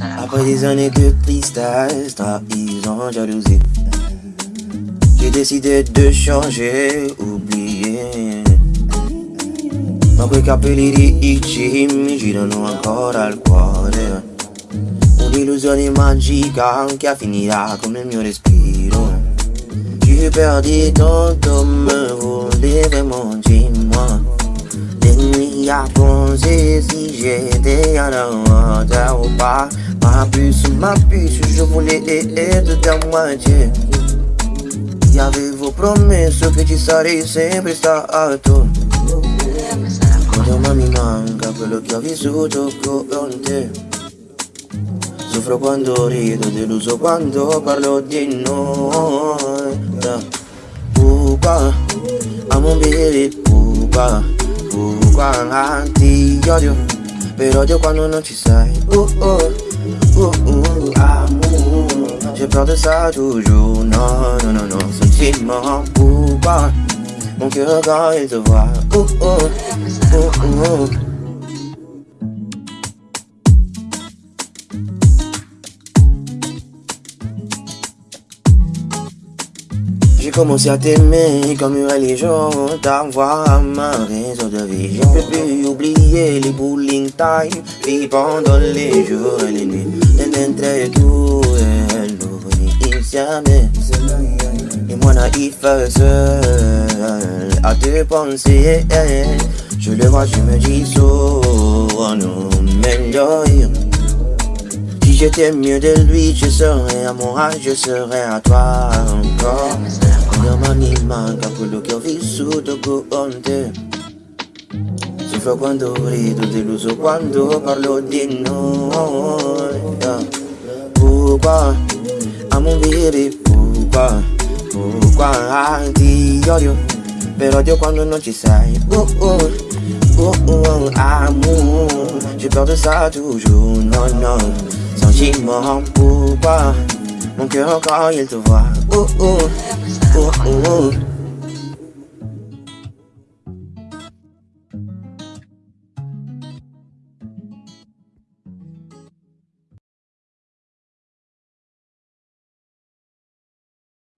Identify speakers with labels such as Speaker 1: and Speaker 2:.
Speaker 1: Après des années de tristesse, trahison, jalousie J'ai décidé de changer, oublier. Ma quei capelli ricci mi girano ancora al cuore Un'illusione magica che finirà come il mio respiro Tu perdu ton temps, me voulais vraiment, dis-moi. Les nuits à penser j'étais à la hauteur ou pas. Ma puce, ma puce, je voulais être ta moitié. E avevo promesso che ci sarei sempre stato Quando ma mi manca quello che ho vissuto con te Soffro quando rido, deluso quando parlo di noi Pupa, amo bere pupa Pupa, ti odio Per odio quando non ci sei uh, uh, uh, uh, amour J'ai peur de ça toujours Non, non, non, non Sentiment pupa Mon cœur quand il te voit uh, uh, uh, uh. Commencé à t'aimer comme une religion, t'avoir ma raison de vie. Je peux plus oublier les bowling time, vie pendant les jours et les nuits. Entre tú et nous, insieme. Et moi naïf seul à te penser. Je le vois, je me dis, so, meilleur. Si j'étais mieux de lui, je serais à moi, je serais à toi encore. Quando mi manca quello che ho vissuto con te Soffro quando rido, deluso quando parlo di noi. Pourquoi, a mon baby, pourquoi Pourquoi ti odio, per odio quando non ci sei. Oh oh, oh oh, amour J'ai peur de ça toujours, non non Sentiment, pourquoi Mon cœur quand il te voit Oh oh, oh oh